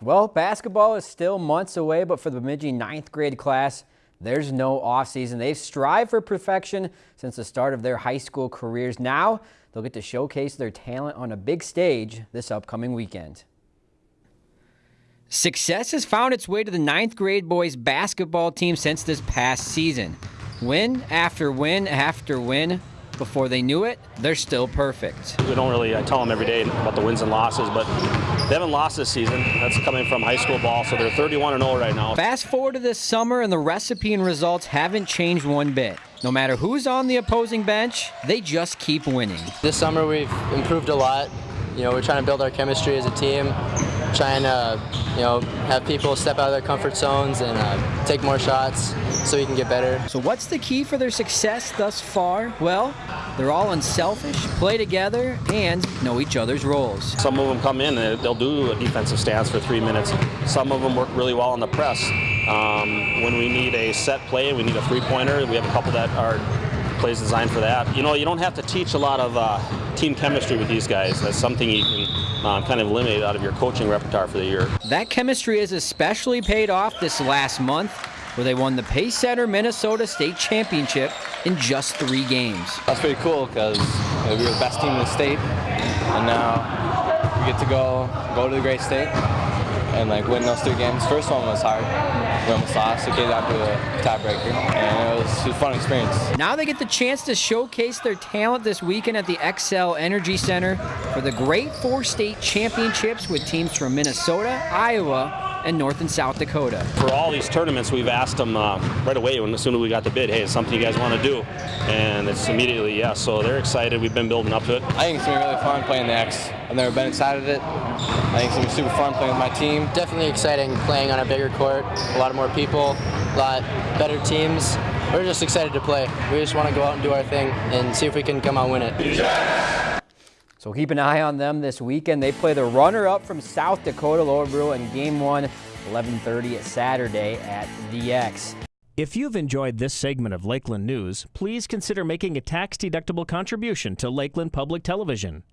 Well, basketball is still months away, but for the Bemidji ninth grade class, there's no offseason. They've strived for perfection since the start of their high school careers. Now they'll get to showcase their talent on a big stage this upcoming weekend. Success has found its way to the ninth grade boys basketball team since this past season. Win after win after win. Before they knew it, they're still perfect. We don't really, I tell them every day about the wins and losses, but they haven't lost this season. That's coming from high school ball, so they're 31 0 right now. Fast forward to this summer, and the recipe and results haven't changed one bit. No matter who's on the opposing bench, they just keep winning. This summer, we've improved a lot. You know, we're trying to build our chemistry as a team trying to, you know, have people step out of their comfort zones and uh, take more shots so we can get better. So what's the key for their success thus far? Well, they're all unselfish, play together, and know each other's roles. Some of them come in and they'll do a defensive stance for three minutes. Some of them work really well on the press. Um, when we need a set play, we need a three-pointer, we have a couple that are plays designed for that. You know, you don't have to teach a lot of uh, team chemistry with these guys. That's something you can um, kind of eliminate out of your coaching repertoire for the year. That chemistry has especially paid off this last month where they won the Pacesetter Minnesota State Championship in just three games. That's pretty cool because we were the best team in the state and now we get to go go to the great state and like win those three games. First one was hard. We almost lost. It came down to the tiebreaker, and it was a fun experience. Now they get the chance to showcase their talent this weekend at the Xcel Energy Center for the Great Four State Championships with teams from Minnesota, Iowa, and North and South Dakota. For all these tournaments, we've asked them uh, right away when as soon as we got the bid, hey, it's something you guys want to do? And it's immediately yes. So they're excited. We've been building up to it. I think it's going to be really fun playing the X. I've never been excited of it. I think it's going to be super fun playing with my team. Definitely exciting playing on a bigger court, a lot of more people, a lot better teams. We're just excited to play. We just want to go out and do our thing and see if we can come out and win it. So keep an eye on them this weekend. They play the runner-up from South Dakota, Lower Brule, in Game 1, 1130 Saturday at the X. If you've enjoyed this segment of Lakeland News, please consider making a tax-deductible contribution to Lakeland Public Television.